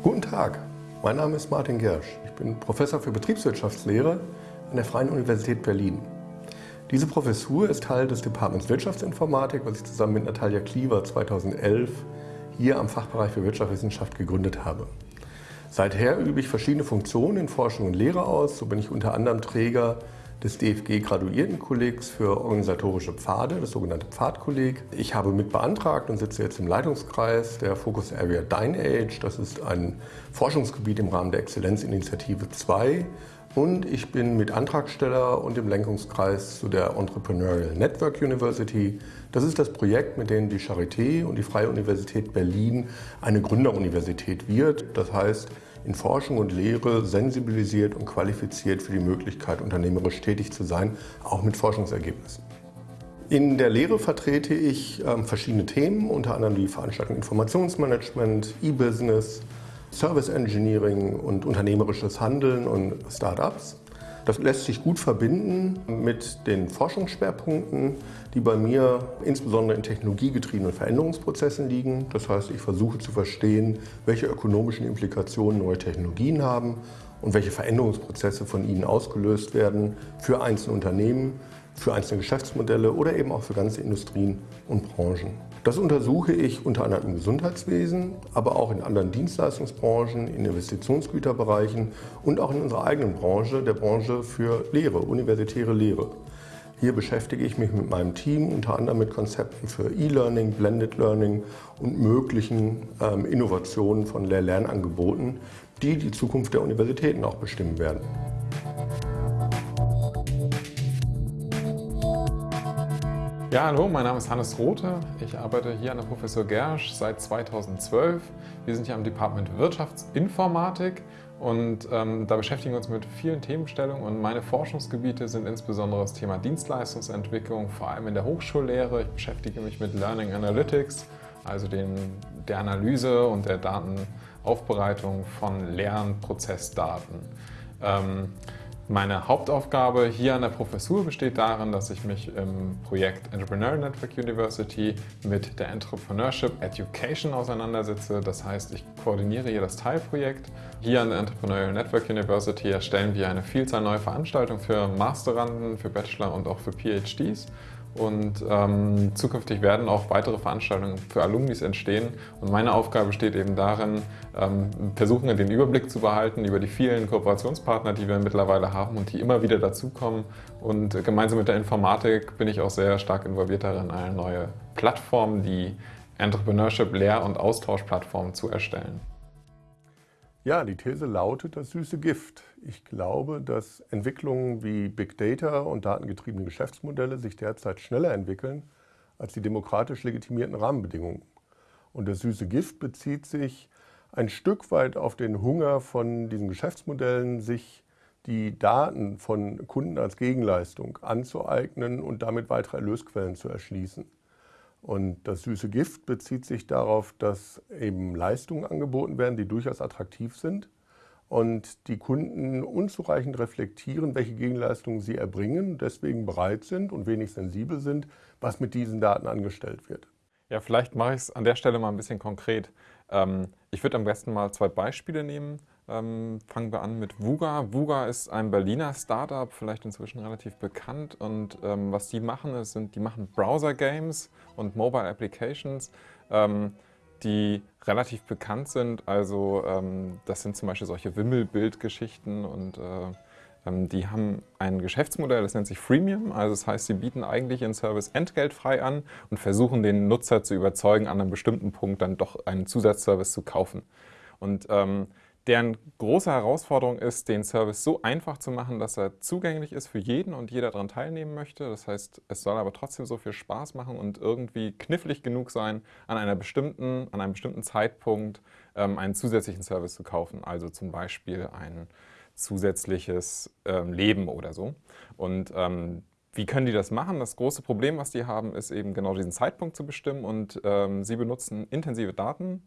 Guten Tag, mein Name ist Martin Gersch. Ich bin Professor für Betriebswirtschaftslehre an der Freien Universität Berlin. Diese Professur ist Teil des Departments Wirtschaftsinformatik, was ich zusammen mit Natalia Kliever 2011 hier am Fachbereich für Wirtschaftswissenschaft gegründet habe. Seither übe ich verschiedene Funktionen in Forschung und Lehre aus. So bin ich unter anderem Träger des DFG-Graduiertenkollegs für organisatorische Pfade, das sogenannte Pfadkolleg. Ich habe mit beantragt und sitze jetzt im Leitungskreis der Focus Area DineAge. Das ist ein Forschungsgebiet im Rahmen der Exzellenzinitiative 2 und ich bin mit Antragsteller und im Lenkungskreis zu der Entrepreneurial Network University. Das ist das Projekt, mit dem die Charité und die Freie Universität Berlin eine Gründeruniversität wird. Das heißt, in Forschung und Lehre sensibilisiert und qualifiziert für die Möglichkeit, unternehmerisch tätig zu sein, auch mit Forschungsergebnissen. In der Lehre vertrete ich äh, verschiedene Themen, unter anderem die Veranstaltung Informationsmanagement, E-Business, Service Engineering und unternehmerisches Handeln und Startups. Das lässt sich gut verbinden mit den Forschungsschwerpunkten, die bei mir insbesondere in technologiegetriebenen Veränderungsprozessen liegen. Das heißt, ich versuche zu verstehen, welche ökonomischen Implikationen neue Technologien haben und welche Veränderungsprozesse von ihnen ausgelöst werden für einzelne Unternehmen, für einzelne Geschäftsmodelle oder eben auch für ganze Industrien und Branchen. Das untersuche ich unter anderem im Gesundheitswesen, aber auch in anderen Dienstleistungsbranchen, in Investitionsgüterbereichen und auch in unserer eigenen Branche, der Branche für Lehre, universitäre Lehre. Hier beschäftige ich mich mit meinem Team unter anderem mit Konzepten für E-Learning, Blended Learning und möglichen ähm, Innovationen von Lehr-Lernangeboten, die die Zukunft der Universitäten auch bestimmen werden. Ja, hallo, mein Name ist Hannes Rothe. Ich arbeite hier an der Professor Gersch seit 2012. Wir sind hier am Department Wirtschaftsinformatik und ähm, da beschäftigen wir uns mit vielen Themenstellungen und meine Forschungsgebiete sind insbesondere das Thema Dienstleistungsentwicklung, vor allem in der Hochschullehre. Ich beschäftige mich mit Learning Analytics, also den, der Analyse und der Datenaufbereitung von Lernprozessdaten. Ähm, meine Hauptaufgabe hier an der Professur besteht darin, dass ich mich im Projekt Entrepreneur Network University mit der Entrepreneurship Education auseinandersetze. Das heißt, ich koordiniere hier das Teilprojekt. Hier an der Entrepreneurial Network University erstellen wir eine Vielzahl neuer Veranstaltungen für Masteranden, für Bachelor und auch für PhDs. Und ähm, zukünftig werden auch weitere Veranstaltungen für Alumnis entstehen. Und meine Aufgabe besteht eben darin, ähm, versuchen den Überblick zu behalten über die vielen Kooperationspartner, die wir mittlerweile haben und die immer wieder dazukommen. Und gemeinsam mit der Informatik bin ich auch sehr stark involviert darin, eine neue Plattform, die Entrepreneurship Lehr- und Austauschplattform zu erstellen. Ja, die These lautet das süße Gift. Ich glaube, dass Entwicklungen wie Big Data und datengetriebene Geschäftsmodelle sich derzeit schneller entwickeln als die demokratisch legitimierten Rahmenbedingungen. Und das süße Gift bezieht sich ein Stück weit auf den Hunger von diesen Geschäftsmodellen, sich die Daten von Kunden als Gegenleistung anzueignen und damit weitere Erlösquellen zu erschließen. Und das süße Gift bezieht sich darauf, dass eben Leistungen angeboten werden, die durchaus attraktiv sind und die Kunden unzureichend reflektieren, welche Gegenleistungen sie erbringen, deswegen bereit sind und wenig sensibel sind, was mit diesen Daten angestellt wird. Ja, vielleicht mache ich es an der Stelle mal ein bisschen konkret. Ähm, ich würde am besten mal zwei Beispiele nehmen. Ähm, fangen wir an mit Vuga. Vuga ist ein Berliner Startup, vielleicht inzwischen relativ bekannt. Und ähm, was die machen, ist, sind, die machen Browser-Games und Mobile Applications, ähm, die relativ bekannt sind. Also ähm, das sind zum Beispiel solche Wimmelbild-Geschichten und äh, ähm, die haben ein Geschäftsmodell, das nennt sich Freemium. Also das heißt, sie bieten eigentlich ihren Service entgeltfrei an und versuchen den Nutzer zu überzeugen, an einem bestimmten Punkt dann doch einen Zusatzservice zu kaufen. Und ähm, deren große Herausforderung ist, den Service so einfach zu machen, dass er zugänglich ist für jeden und jeder daran teilnehmen möchte. Das heißt, es soll aber trotzdem so viel Spaß machen und irgendwie knifflig genug sein, an, einer bestimmten, an einem bestimmten Zeitpunkt ähm, einen zusätzlichen Service zu kaufen. Also zum Beispiel ein zusätzliches ähm, Leben oder so. Und ähm, wie können die das machen? Das große Problem, was die haben, ist eben genau diesen Zeitpunkt zu bestimmen und ähm, sie benutzen intensive Daten,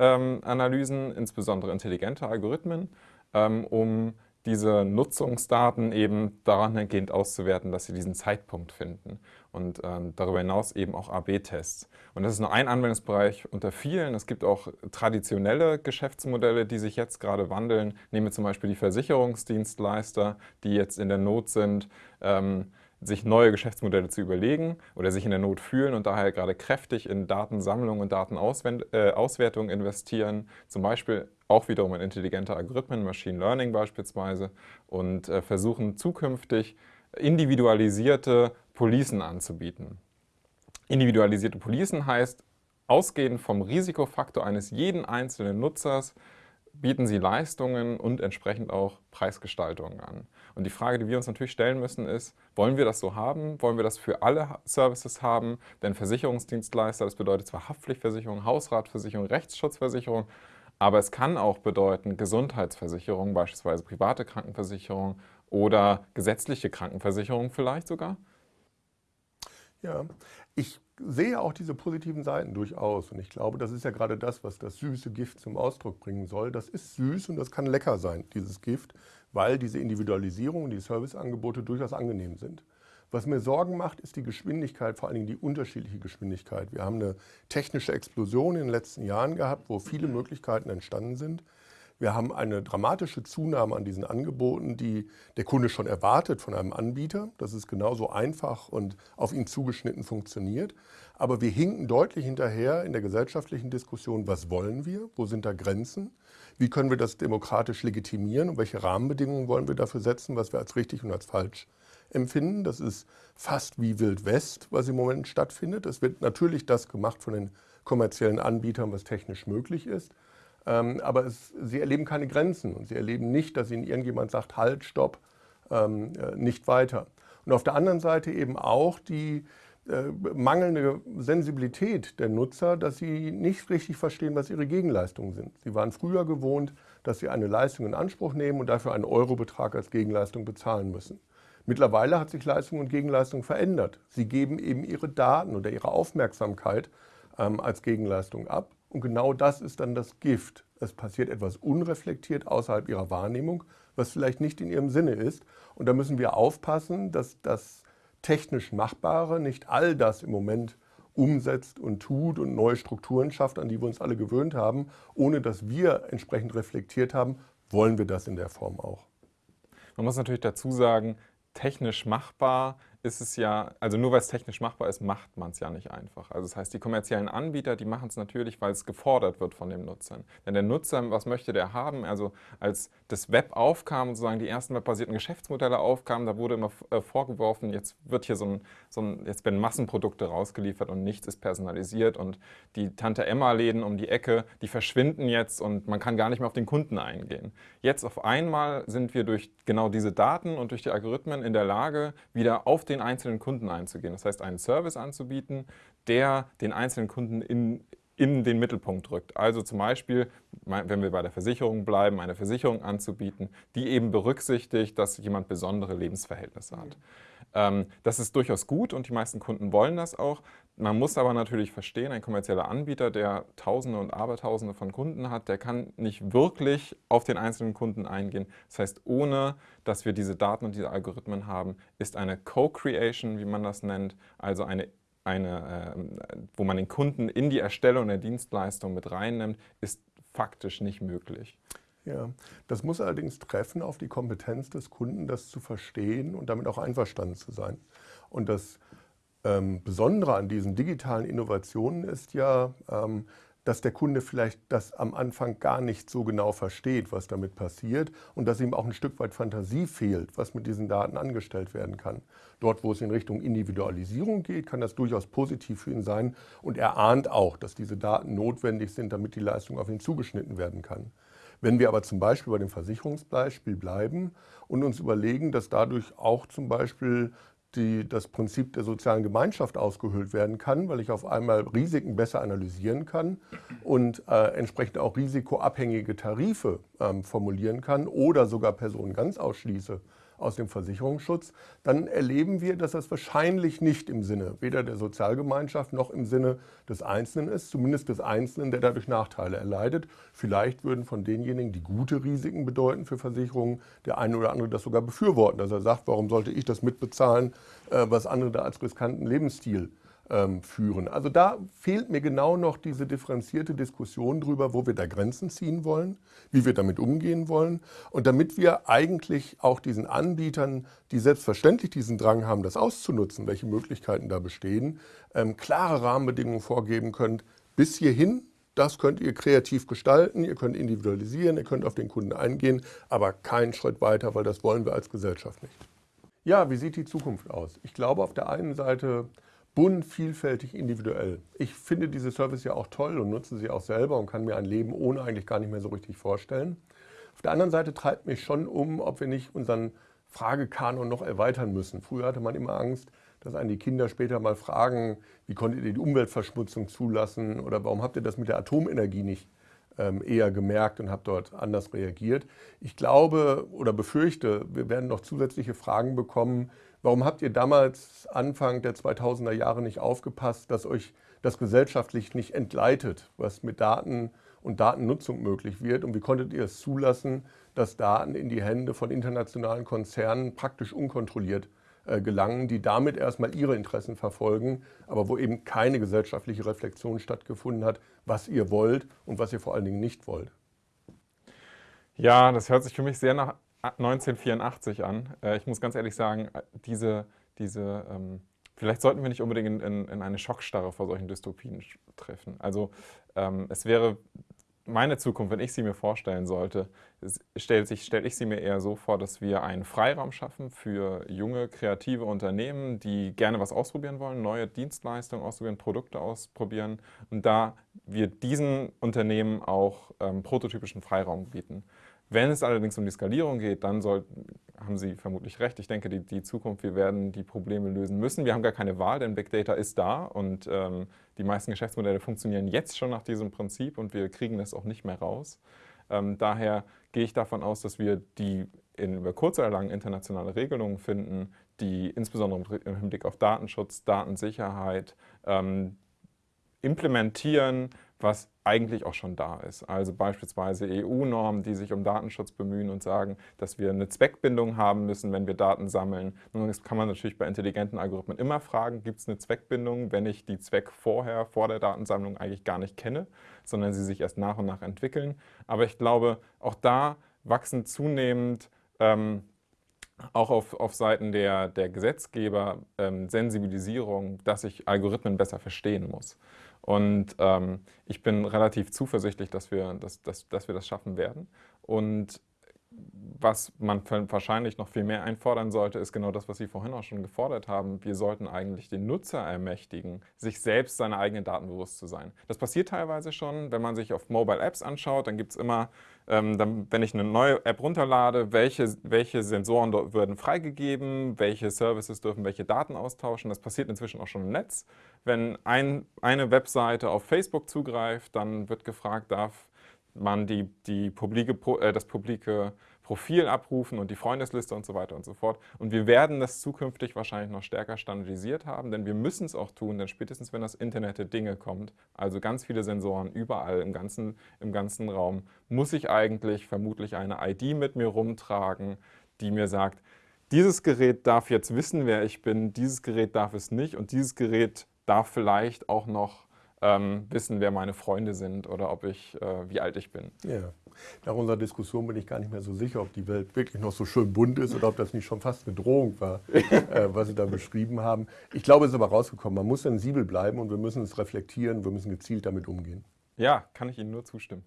Analysen, insbesondere intelligente Algorithmen, ähm, um diese Nutzungsdaten eben daran ergehend auszuwerten, dass sie diesen Zeitpunkt finden und ähm, darüber hinaus eben auch AB-Tests. Und das ist nur ein Anwendungsbereich unter vielen. Es gibt auch traditionelle Geschäftsmodelle, die sich jetzt gerade wandeln. Nehmen wir zum Beispiel die Versicherungsdienstleister, die jetzt in der Not sind, ähm, sich neue Geschäftsmodelle zu überlegen oder sich in der Not fühlen und daher gerade kräftig in Datensammlung und Datenauswertung äh, investieren, zum Beispiel auch wiederum in intelligente Algorithmen, Machine Learning beispielsweise und äh, versuchen zukünftig individualisierte Policen anzubieten. Individualisierte Policen heißt, ausgehend vom Risikofaktor eines jeden einzelnen Nutzers bieten sie Leistungen und entsprechend auch Preisgestaltungen an. Und die Frage, die wir uns natürlich stellen müssen, ist, wollen wir das so haben? Wollen wir das für alle Services haben? Denn Versicherungsdienstleister, das bedeutet zwar Haftpflichtversicherung, Hausratversicherung, Rechtsschutzversicherung, aber es kann auch bedeuten Gesundheitsversicherung, beispielsweise private Krankenversicherung oder gesetzliche Krankenversicherung vielleicht sogar. Ja, ich sehe auch diese positiven Seiten durchaus. Und ich glaube, das ist ja gerade das, was das süße Gift zum Ausdruck bringen soll. Das ist süß und das kann lecker sein, dieses Gift, weil diese Individualisierung und die Serviceangebote durchaus angenehm sind. Was mir Sorgen macht, ist die Geschwindigkeit, vor allen Dingen die unterschiedliche Geschwindigkeit. Wir haben eine technische Explosion in den letzten Jahren gehabt, wo viele Möglichkeiten entstanden sind. Wir haben eine dramatische Zunahme an diesen Angeboten, die der Kunde schon erwartet von einem Anbieter, dass es genauso einfach und auf ihn zugeschnitten funktioniert. Aber wir hinken deutlich hinterher in der gesellschaftlichen Diskussion, was wollen wir, wo sind da Grenzen, wie können wir das demokratisch legitimieren und welche Rahmenbedingungen wollen wir dafür setzen, was wir als richtig und als falsch empfinden. Das ist fast wie Wild West, was im Moment stattfindet. Es wird natürlich das gemacht von den kommerziellen Anbietern, was technisch möglich ist. Ähm, aber es, sie erleben keine Grenzen und sie erleben nicht, dass ihnen irgendjemand sagt, halt, stopp, ähm, äh, nicht weiter. Und auf der anderen Seite eben auch die äh, mangelnde Sensibilität der Nutzer, dass sie nicht richtig verstehen, was ihre Gegenleistungen sind. Sie waren früher gewohnt, dass sie eine Leistung in Anspruch nehmen und dafür einen Eurobetrag als Gegenleistung bezahlen müssen. Mittlerweile hat sich Leistung und Gegenleistung verändert. Sie geben eben ihre Daten oder ihre Aufmerksamkeit ähm, als Gegenleistung ab. Und genau das ist dann das Gift. Es passiert etwas unreflektiert außerhalb ihrer Wahrnehmung, was vielleicht nicht in ihrem Sinne ist. Und da müssen wir aufpassen, dass das technisch Machbare nicht all das im Moment umsetzt und tut und neue Strukturen schafft, an die wir uns alle gewöhnt haben, ohne dass wir entsprechend reflektiert haben, wollen wir das in der Form auch. Man muss natürlich dazu sagen, technisch machbar ist es ja, also nur weil es technisch machbar ist, macht man es ja nicht einfach. Also das heißt, die kommerziellen Anbieter, die machen es natürlich, weil es gefordert wird von den Nutzern. Denn der Nutzer, was möchte der haben? Also als das Web aufkam, sozusagen die ersten webbasierten Geschäftsmodelle aufkamen, da wurde immer äh, vorgeworfen, jetzt wird hier so ein, so ein, jetzt werden Massenprodukte rausgeliefert und nichts ist personalisiert und die Tante-Emma-Läden um die Ecke, die verschwinden jetzt und man kann gar nicht mehr auf den Kunden eingehen. Jetzt auf einmal sind wir durch genau diese Daten und durch die Algorithmen in der Lage, wieder auf den den einzelnen Kunden einzugehen. Das heißt, einen Service anzubieten, der den einzelnen Kunden in, in den Mittelpunkt rückt. Also zum Beispiel, wenn wir bei der Versicherung bleiben, eine Versicherung anzubieten, die eben berücksichtigt, dass jemand besondere Lebensverhältnisse hat. Ähm, das ist durchaus gut und die meisten Kunden wollen das auch. Man muss aber natürlich verstehen, ein kommerzieller Anbieter, der Tausende und Abertausende von Kunden hat, der kann nicht wirklich auf den einzelnen Kunden eingehen. Das heißt, ohne dass wir diese Daten und diese Algorithmen haben, ist eine Co-Creation, wie man das nennt, also eine, eine äh, wo man den Kunden in die Erstellung der Dienstleistung mit reinnimmt, ist faktisch nicht möglich. Ja, das muss allerdings treffen auf die Kompetenz des Kunden, das zu verstehen und damit auch einverstanden zu sein. Und das ähm, Besondere an diesen digitalen Innovationen ist ja, ähm, dass der Kunde vielleicht das am Anfang gar nicht so genau versteht, was damit passiert und dass ihm auch ein Stück weit Fantasie fehlt, was mit diesen Daten angestellt werden kann. Dort, wo es in Richtung Individualisierung geht, kann das durchaus positiv für ihn sein und er ahnt auch, dass diese Daten notwendig sind, damit die Leistung auf ihn zugeschnitten werden kann. Wenn wir aber zum Beispiel bei dem Versicherungsbeispiel bleiben und uns überlegen, dass dadurch auch zum Beispiel die, das Prinzip der sozialen Gemeinschaft ausgehöhlt werden kann, weil ich auf einmal Risiken besser analysieren kann und äh, entsprechend auch risikoabhängige Tarife ähm, formulieren kann oder sogar Personen ganz ausschließe aus dem Versicherungsschutz, dann erleben wir, dass das wahrscheinlich nicht im Sinne weder der Sozialgemeinschaft noch im Sinne des Einzelnen ist, zumindest des Einzelnen, der dadurch Nachteile erleidet. Vielleicht würden von denjenigen, die gute Risiken bedeuten für Versicherungen, der eine oder andere das sogar befürworten, dass er sagt, warum sollte ich das mitbezahlen, äh, was andere da als riskanten Lebensstil führen. Also da fehlt mir genau noch diese differenzierte Diskussion darüber, wo wir da Grenzen ziehen wollen, wie wir damit umgehen wollen. Und damit wir eigentlich auch diesen Anbietern, die selbstverständlich diesen Drang haben, das auszunutzen, welche Möglichkeiten da bestehen, ähm, klare Rahmenbedingungen vorgeben können, bis hierhin das könnt ihr kreativ gestalten, ihr könnt individualisieren, ihr könnt auf den Kunden eingehen, aber keinen Schritt weiter, weil das wollen wir als Gesellschaft nicht. Ja, wie sieht die Zukunft aus? Ich glaube auf der einen Seite bunt, vielfältig, individuell. Ich finde diese Service ja auch toll und nutze sie auch selber und kann mir ein Leben ohne eigentlich gar nicht mehr so richtig vorstellen. Auf der anderen Seite treibt mich schon um, ob wir nicht unseren Fragekanon noch erweitern müssen. Früher hatte man immer Angst, dass einen die Kinder später mal fragen, wie konntet ihr die Umweltverschmutzung zulassen oder warum habt ihr das mit der Atomenergie nicht ähm, eher gemerkt und habt dort anders reagiert. Ich glaube oder befürchte, wir werden noch zusätzliche Fragen bekommen, Warum habt ihr damals Anfang der 2000er Jahre nicht aufgepasst, dass euch das gesellschaftlich nicht entgleitet, was mit Daten und Datennutzung möglich wird? Und wie konntet ihr es zulassen, dass Daten in die Hände von internationalen Konzernen praktisch unkontrolliert äh, gelangen, die damit erstmal ihre Interessen verfolgen, aber wo eben keine gesellschaftliche Reflexion stattgefunden hat, was ihr wollt und was ihr vor allen Dingen nicht wollt? Ja, das hört sich für mich sehr nach 1984 an. Äh, ich muss ganz ehrlich sagen, äh, diese, diese ähm, vielleicht sollten wir nicht unbedingt in, in, in, eine Schockstarre vor solchen Dystopien treffen. Also ähm, es wäre meine Zukunft, wenn ich sie mir vorstellen sollte, stellt sich, stelle ich sie mir eher so vor, dass wir einen Freiraum schaffen für junge, kreative Unternehmen, die gerne was ausprobieren wollen, neue Dienstleistungen ausprobieren, Produkte ausprobieren und da wir diesen Unternehmen auch ähm, prototypischen Freiraum bieten. Wenn es allerdings um die Skalierung geht, dann soll, haben Sie vermutlich recht. Ich denke, die, die, Zukunft, wir werden die Probleme lösen müssen. Wir haben gar keine Wahl, denn Big Data ist da und ähm, die meisten Geschäftsmodelle funktionieren jetzt schon nach diesem Prinzip und wir kriegen das auch nicht mehr raus. Ähm, daher gehe ich davon aus, dass wir die in, über kurz oder lang internationale Regelungen finden, die insbesondere im Hinblick auf Datenschutz, Datensicherheit ähm, implementieren, was eigentlich auch schon da ist. Also beispielsweise EU-Normen, die sich um Datenschutz bemühen und sagen, dass wir eine Zweckbindung haben müssen, wenn wir Daten sammeln. Nun das kann man natürlich bei intelligenten Algorithmen immer fragen, gibt es eine Zweckbindung, wenn ich die Zweck vorher, vor der Datensammlung eigentlich gar nicht kenne, sondern sie sich erst nach und nach entwickeln. Aber ich glaube, auch da wachsen zunehmend ähm, auch auf, auf Seiten der, der Gesetzgeber ähm, Sensibilisierung, dass ich Algorithmen besser verstehen muss. Und ähm, ich bin relativ zuversichtlich, dass wir, dass, dass, dass wir das schaffen werden. Und was man wahrscheinlich noch viel mehr einfordern sollte, ist genau das, was Sie vorhin auch schon gefordert haben. Wir sollten eigentlich den Nutzer ermächtigen, sich selbst seine eigenen Daten bewusst zu sein. Das passiert teilweise schon, wenn man sich auf Mobile Apps anschaut, dann gibt es immer, ähm, dann, wenn ich eine neue App runterlade, welche, welche Sensoren dort werden freigegeben, welche Services dürfen welche Daten austauschen. Das passiert inzwischen auch schon im Netz. Wenn ein, eine Webseite auf Facebook zugreift, dann wird gefragt, darf man die, die publike, äh, das publike Profil abrufen und die Freundesliste und so weiter und so fort. Und wir werden das zukünftig wahrscheinlich noch stärker standardisiert haben, denn wir müssen es auch tun, denn spätestens wenn das Internet der Dinge kommt, also ganz viele Sensoren überall im ganzen, im ganzen Raum, muss ich eigentlich vermutlich eine ID mit mir rumtragen, die mir sagt, dieses Gerät darf jetzt wissen, wer ich bin, dieses Gerät darf es nicht und dieses Gerät darf vielleicht auch noch ähm, wissen, wer meine Freunde sind oder ob ich, äh, wie alt ich bin. Ja. Nach unserer Diskussion bin ich gar nicht mehr so sicher, ob die Welt wirklich noch so schön bunt ist oder ob das nicht schon fast eine Drohung war, äh, was Sie da beschrieben haben. Ich glaube, es ist aber rausgekommen. Man muss sensibel bleiben und wir müssen es reflektieren, wir müssen gezielt damit umgehen. Ja, kann ich Ihnen nur zustimmen.